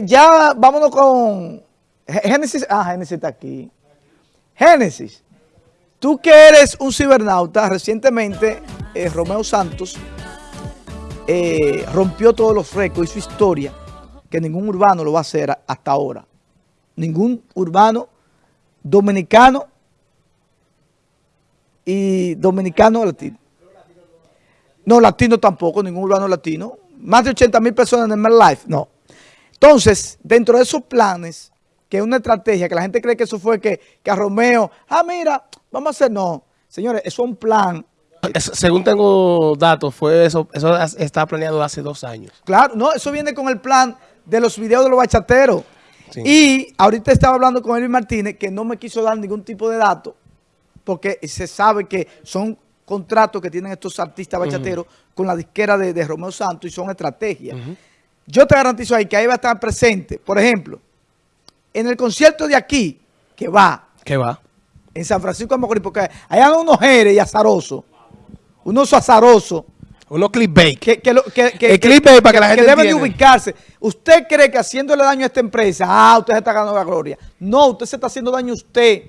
Ya vámonos con Génesis. Ah, Génesis está aquí. Génesis, tú que eres un cibernauta, recientemente eh, Romeo Santos eh, rompió todos los récords y su historia, que ningún urbano lo va a hacer hasta ahora. Ningún urbano dominicano y dominicano latino. No, latino tampoco, ningún urbano latino. Más de 80 mil personas en el Life, no. Entonces, dentro de esos planes, que es una estrategia, que la gente cree que eso fue que, que a Romeo, ah, mira, vamos a hacer, no. Señores, eso es un plan. según tengo datos, fue eso, eso está planeado hace dos años. Claro, no, eso viene con el plan de los videos de los bachateros. Y ahorita estaba hablando con Elvis Martínez, que no me quiso dar ningún tipo de dato, porque se sabe que son contratos que tienen estos artistas bachateros con la disquera de, Romeo Santos y son estrategias. Yo te garantizo ahí que ahí va a estar presente, por ejemplo, en el concierto de aquí, que va. Que va. En San Francisco de Macorís, porque hay unos jeres y azarosos, unos azarosos. Unos clickbait. Que, que, el clickbait para que, la gente deben de ubicarse. ¿Usted cree que haciéndole daño a esta empresa, ah, usted se está ganando la gloria? No, usted se está haciendo daño a usted.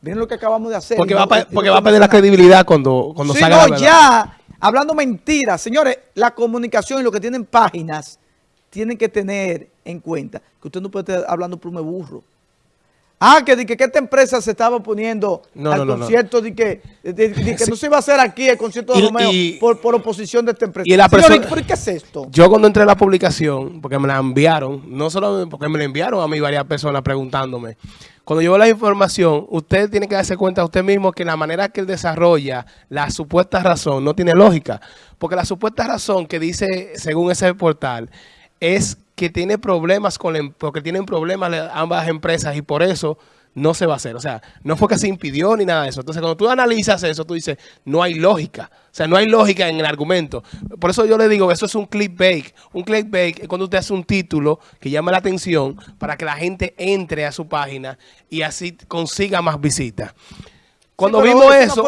Miren lo que acabamos de hacer. Porque, va, a, porque va a perder la credibilidad cuando, cuando sí, no, ya, hablando mentiras. Señores, la comunicación y lo que tienen páginas, tienen que tener en cuenta que usted no puede estar hablando por un burro. Ah, que, que, que, esta empresa se estaba poniendo al concierto de que, que no se iba a hacer aquí el concierto de Romeo por, por, oposición de esta empresa. Y la persona, ¿por qué es esto? Yo cuando entré a la publicación, porque me la enviaron, no solo porque me la enviaron a mí varias personas preguntándome, cuando yo la información, usted tiene que darse cuenta usted mismo que la manera que él desarrolla la supuesta razón no tiene lógica. Porque la supuesta razón que dice, según ese portal, es que tiene problemas con em, porque tienen problemas ambas empresas y por eso no se va a hacer. O sea, no fue que se impidió ni nada de eso. Entonces, cuando tú analizas eso, tú dices, no hay lógica. O sea, no hay lógica en el argumento. Por eso yo le digo, eso es un clickbait. Un clickbait es cuando usted hace un título que llama la atención para que la gente entre a su página y así consiga más visitas. Cuando vimos eso,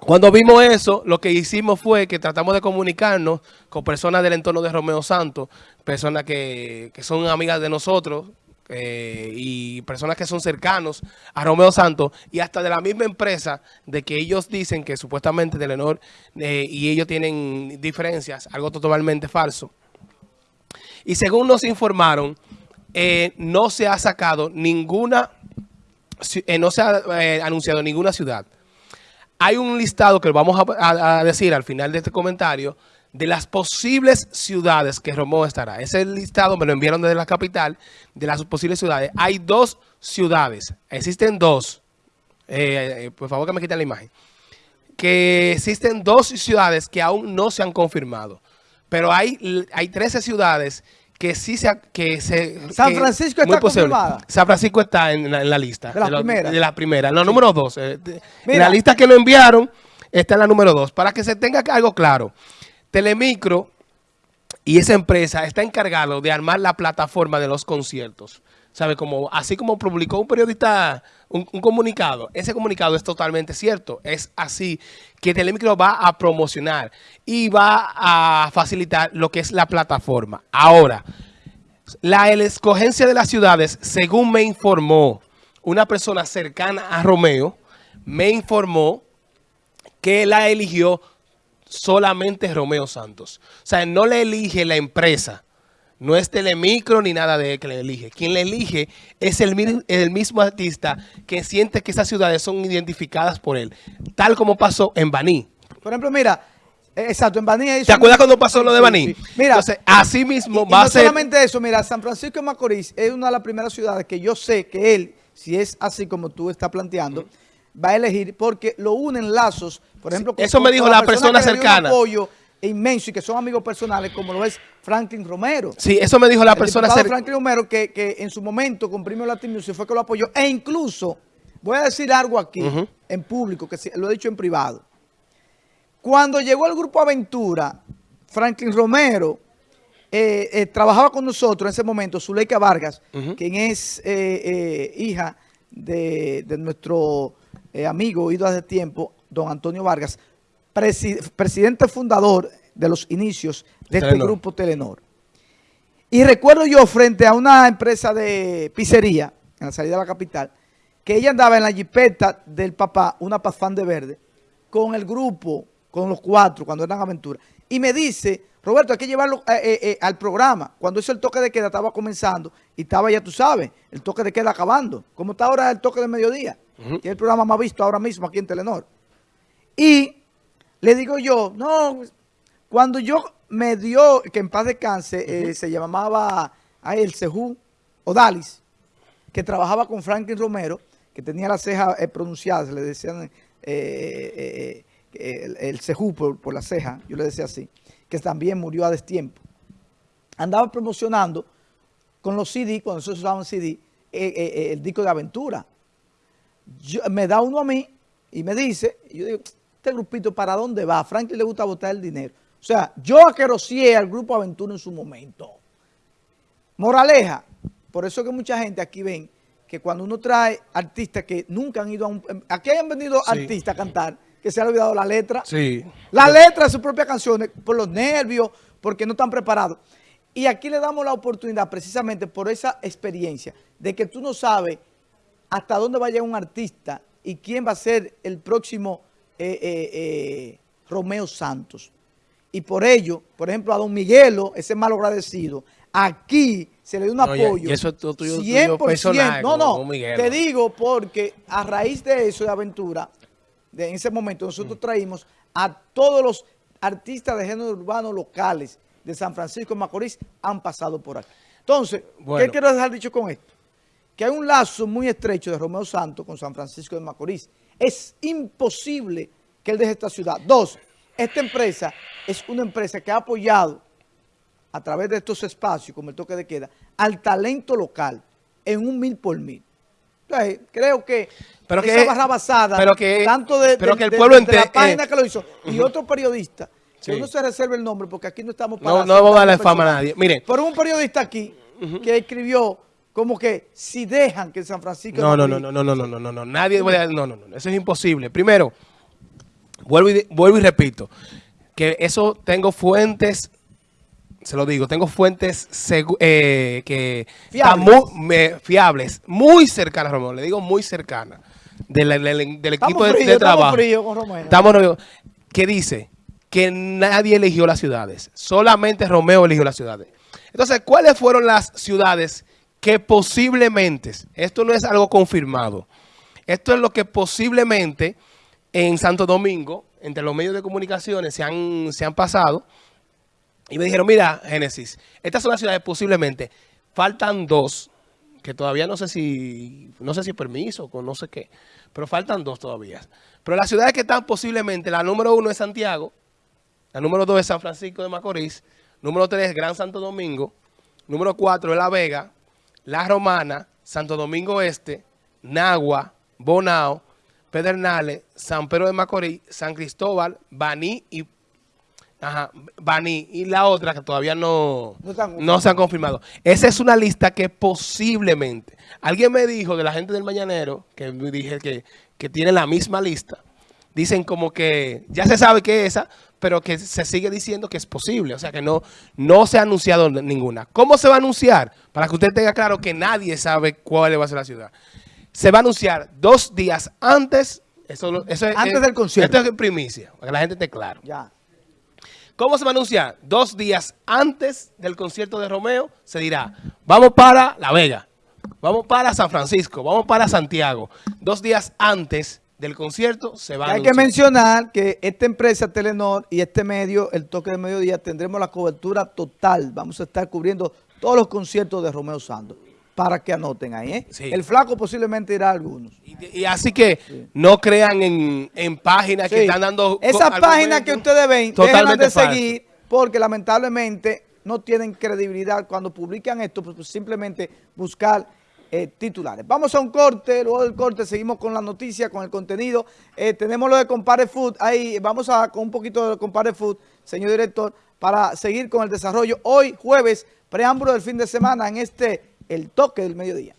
cuando vimos eso, lo que hicimos fue que tratamos de comunicarnos con personas del entorno de Romeo Santos, personas que, son amigas de nosotros eh, y personas que son cercanos a Romeo Santos y hasta de la misma empresa de que ellos dicen que supuestamente Telenor eh, y ellos tienen diferencias, algo totalmente falso. Y según nos informaron, eh, no se ha sacado ninguna eh, no se ha eh, anunciado ninguna ciudad. Hay un listado que vamos a, decir al final de este comentario de las posibles ciudades que Romeo estará. Ese listado me lo enviaron desde la capital de las posibles ciudades. Hay dos ciudades, existen dos. Eh, por favor que me quiten la imagen. Que existen dos ciudades que aún no se han confirmado. Pero hay, hay 13 ciudades que sí se... Que se San Francisco está confirmada. San Francisco está en la, lista. De la primera. De la primera. No, número dos. Eh, la lista que lo enviaron está en la número dos. Para que se tenga algo claro. Telemicro y esa empresa está encargado de armar la plataforma de los conciertos. ¿Sabe? Como, así como publicó un periodista un, comunicado, ese comunicado es totalmente cierto. Es así que Telemicro va a promocionar y va a facilitar lo que es la plataforma. Ahora, la escogencia de las ciudades, según me informó una persona cercana a Romeo, me informó que la eligió solamente Romeo Santos. O sea, no le elige la empresa no es Telemicro ni nada de él que le elige. Quien le elige es el, el mismo artista que siente que esas ciudades son identificadas por él. Tal como pasó en Baní. Por ejemplo, mira, eh, exacto, en Baní... ¿Te acuerdas cuando pasó lo de Baní? Mira, Entonces, así mismo va a ser... no solamente eso, mira, San Francisco de Macorís es una de las primeras ciudades que yo sé que él, si es así como tú estás planteando, va a elegir porque lo unen lazos, por ejemplo... eso me dijo la persona, cercana inmenso y que son amigos personales como lo es Franklin Romero. Sí, eso me dijo la persona cercana. Franklin Romero que, que, en su momento con Premio Latin Music fue que lo apoyó e incluso, voy a decir algo aquí en público, que lo he dicho en privado. Cuando llegó el Grupo Aventura, Franklin Romero eh, eh, trabajaba con nosotros en ese momento, Zuleika Vargas, quien es eh, hija de, de nuestro amigo, ido hace tiempo, don Antonio Vargas, presidente fundador de los inicios de este grupo Telenor. Y recuerdo yo frente a una empresa de pizzería, en la salida de la capital, que ella andaba en la jipeta del papá, una de verde, con el grupo, con los cuatro, cuando eran aventuras. Y me dice, Roberto, hay que llevarlo eh, eh, eh, al programa. Cuando eso el toque de queda estaba comenzando y estaba, ya tú sabes, el toque de queda acabando. Como está ahora el toque de mediodía. que es el programa más visto ahora mismo aquí en Telenor. Y le digo yo, no, cuando yo me dio, que en paz descanse, se llamaba ahí el Sejú Odalis, que trabajaba con Franklin Romero, que tenía las cejas pronunciadas, le decían el, el Sejú por, por la ceja, yo le decía así que también murió a destiempo. Andaba promocionando con los CD, cuando se usaban CD, eh, eh, eh, el disco de aventura. me da uno a mí y me dice, yo digo, este grupito, ¿para dónde va? A Franklin le gusta botar el dinero. O sea, yo aquerocié al grupo Aventura en su momento. Moraleja, por eso que mucha gente aquí ven que cuando uno trae artistas que nunca han ido a un... Aquí han venido artistas a cantar que se ha olvidado la letra. Sí. La letra de sus propias canciones, por los nervios, porque no están preparados. Y aquí le damos la oportunidad precisamente por esa experiencia de que tú no sabes hasta dónde va a llegar un artista y quién va a ser el próximo eh, eh, eh, Romeo Santos. Y por ello, por ejemplo, a don Miguelo, ese mal agradecido, aquí se le dio un apoyo. Y eso es tuyo, 100%. no, no, te digo porque a raíz de eso de aventura, en ese momento nosotros mm. traímos a todos los artistas de género urbano locales de San Francisco de Macorís han pasado por aquí. Entonces, ¿qué quiero dejar dicho con esto? Que hay un lazo muy estrecho de Romeo Santos con San Francisco de Macorís. Es imposible que él deje esta ciudad. Dos, esta empresa es una empresa que ha apoyado a través de estos espacios, como el toque de queda, al talento local en un mil por mil. Entonces, creo que pero esa barra basada, pero que, tanto de, pero que el pueblo la página que lo hizo, y otro periodista, que uno se reserve el nombre, porque aquí no estamos para... No, no vamos a darle fama a nadie. Mire. Pero un periodista aquí, que escribió como que si dejan que San Francisco... No, no, no, no, no, no, no, no, no, no, nadie. No, no, no, eso es imposible. Primero, vuelvo y, vuelvo y repito, que eso tengo fuentes se lo digo, tengo fuentes eh, que fiables. Muy, fiables, muy cercanas, Romeo, le digo muy cercanas, del, equipo de, trabajo. Estamos fríos ¿Qué dice? Que nadie eligió las ciudades, solamente Romeo eligió las ciudades. Entonces, ¿cuáles fueron las ciudades que posiblemente, esto no es algo confirmado, esto es lo que posiblemente en Santo Domingo, entre los medios de comunicaciones se han, se han pasado, y me dijeron, mira, Génesis, estas son las ciudades posiblemente, faltan dos, que todavía no sé si, no sé si permiso o no sé qué, pero faltan dos todavía. Pero las ciudades que están posiblemente, la número uno es Santiago, la número dos es San Francisco de Macorís, número tres es Gran Santo Domingo, número cuatro es La Vega, La Romana, Santo Domingo Este, Nagua, Bonao, Pedernales, San Pedro de Macorís, San Cristóbal, Baní y Ajá, Bani y la otra que todavía no, no, se han confirmado. Esa es una lista que posiblemente, alguien me dijo de la gente del Mañanero, que me dije que, que tiene la misma lista, dicen como que ya se sabe que es esa, pero que se sigue diciendo que es posible, o sea que no, no se ha anunciado ninguna. ¿Cómo se va a anunciar? Para que usted tenga claro que nadie sabe cuál va a ser la ciudad. Se va a anunciar dos días antes, eso, eso antes del concierto. Esto es primicia, para que la gente esté claro. Ya. ¿Cómo se va a anunciar? Dos días antes del concierto de Romeo se dirá, vamos para La Vega, vamos para San Francisco, vamos para Santiago. Dos días antes del concierto se va a Hay que mencionar que esta empresa Telenor y este medio, el toque de mediodía, tendremos la cobertura total. Vamos a estar cubriendo todos los conciertos de Romeo Santos para que anoten ahí. ¿eh? El flaco posiblemente irá a algunos. Y, así que no crean en, páginas que están dando... Esas páginas que ustedes ven, totalmente de seguir porque lamentablemente no tienen credibilidad cuando publican esto, pues, pues simplemente buscar eh, titulares. Vamos a un corte, luego del corte seguimos con la noticia, con el contenido. Eh, tenemos lo de Compare Food, ahí vamos a con un poquito de Compare Food, señor director, para seguir con el desarrollo. Hoy, jueves, preámbulo del fin de semana en este el toque del mediodía.